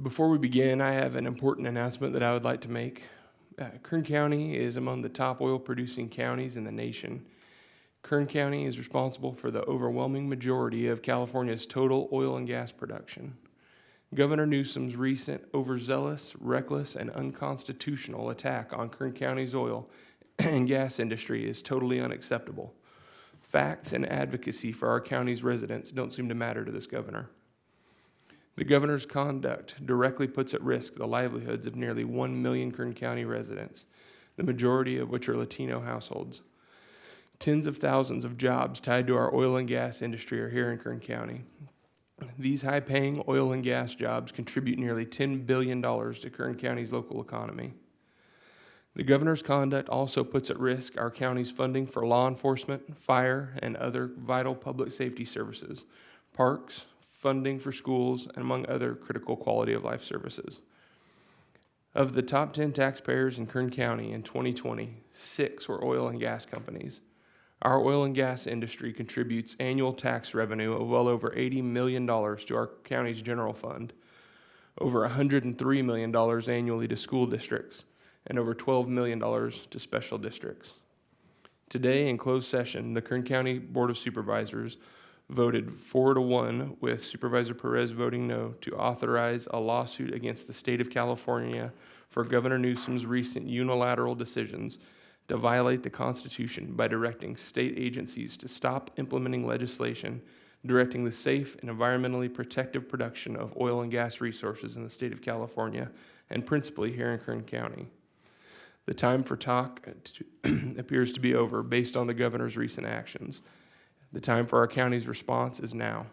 Before we begin, I have an important announcement that I would like to make. Uh, Kern County is among the top oil producing counties in the nation. Kern County is responsible for the overwhelming majority of California's total oil and gas production. Governor Newsom's recent overzealous, reckless, and unconstitutional attack on Kern County's oil and gas industry is totally unacceptable. Facts and advocacy for our county's residents don't seem to matter to this governor. The governor's conduct directly puts at risk the livelihoods of nearly 1 million Kern County residents, the majority of which are Latino households. Tens of thousands of jobs tied to our oil and gas industry are here in Kern County. These high paying oil and gas jobs contribute nearly $10 billion to Kern County's local economy. The governor's conduct also puts at risk our county's funding for law enforcement, fire, and other vital public safety services, parks, funding for schools, and among other critical quality of life services. Of the top 10 taxpayers in Kern County in 2020, six were oil and gas companies. Our oil and gas industry contributes annual tax revenue of well over $80 million to our county's general fund, over $103 million annually to school districts, and over $12 million to special districts. Today, in closed session, the Kern County Board of Supervisors voted four to one, with Supervisor Perez voting no, to authorize a lawsuit against the state of California for Governor Newsom's recent unilateral decisions to violate the Constitution by directing state agencies to stop implementing legislation directing the safe and environmentally protective production of oil and gas resources in the state of California, and principally here in Kern County. The time for talk uh, appears to be over based on the governor's recent actions. The time for our county's response is now.